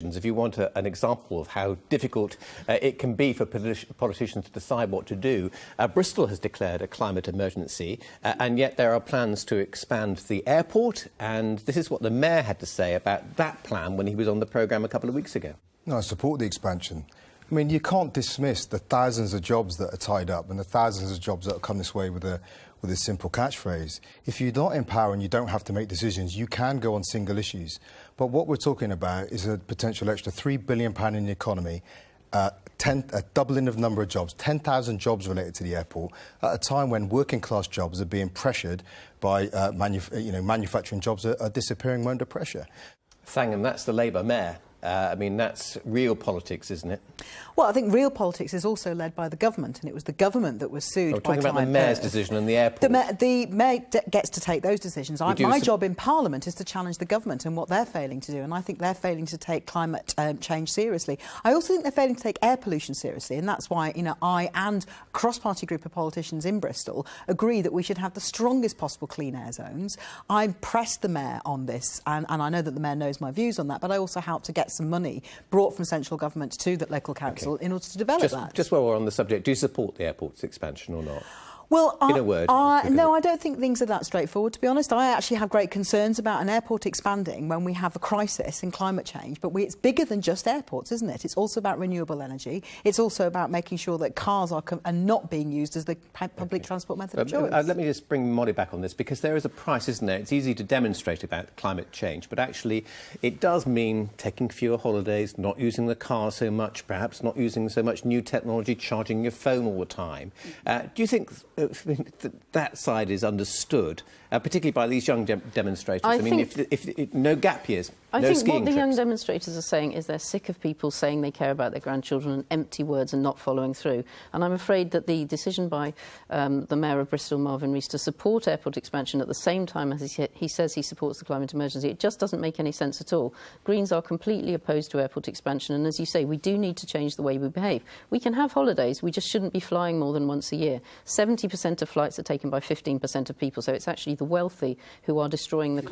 If you want a, an example of how difficult uh, it can be for politi politicians to decide what to do, uh, Bristol has declared a climate emergency, uh, and yet there are plans to expand the airport. And this is what the mayor had to say about that plan when he was on the programme a couple of weeks ago. No, I support the expansion. I mean, you can't dismiss the thousands of jobs that are tied up and the thousands of jobs that have come this way with a, with a simple catchphrase. If you're not in power and you don't have to make decisions, you can go on single issues. But what we're talking about is a potential extra £3 billion in the economy, uh, 10, a doubling of number of jobs, 10,000 jobs related to the airport, at a time when working class jobs are being pressured by uh, you know, manufacturing jobs are, are disappearing under pressure. Thangam, that's the Labour mayor. Uh, I mean, that's real politics, isn't it? Well, I think real politics is also led by the government, and it was the government that was sued We're talking about the mayor's decision and the airport. The, ma the mayor gets to take those decisions. I, my job in Parliament is to challenge the government and what they're failing to do, and I think they're failing to take climate um, change seriously. I also think they're failing to take air pollution seriously, and that's why you know I and a cross-party group of politicians in Bristol agree that we should have the strongest possible clean air zones. I pressed the mayor on this, and, and I know that the mayor knows my views on that, but I also helped to get some money brought from central government to the local council okay. in order to develop just, that. Just while we're on the subject, do you support the airport's expansion or not? Well, in I, a word, I, no, I don't think things are that straightforward. To be honest, I actually have great concerns about an airport expanding when we have a crisis in climate change. But we, it's bigger than just airports, isn't it? It's also about renewable energy. It's also about making sure that cars are, are not being used as the public okay. transport method of choice. Uh, let me just bring Molly back on this because there is a price, isn't there? It's easy to demonstrate about climate change, but actually, it does mean taking fewer holidays, not using the car so much, perhaps not using so much new technology, charging your phone all the time. Uh, do you think? That side is understood, uh, particularly by these young de demonstrators. I, I mean, if, if, if, no gap years, I no think what the trips. young demonstrators are saying is they're sick of people saying they care about their grandchildren and empty words and not following through. And I'm afraid that the decision by um, the Mayor of Bristol, Marvin Rees, to support airport expansion at the same time as he, he says he supports the climate emergency, it just doesn't make any sense at all. Greens are completely opposed to airport expansion, and as you say, we do need to change the way we behave. We can have holidays, we just shouldn't be flying more than once a year. 70% of flights are taken by 15% of people, so it's actually the wealthy who are destroying the climate.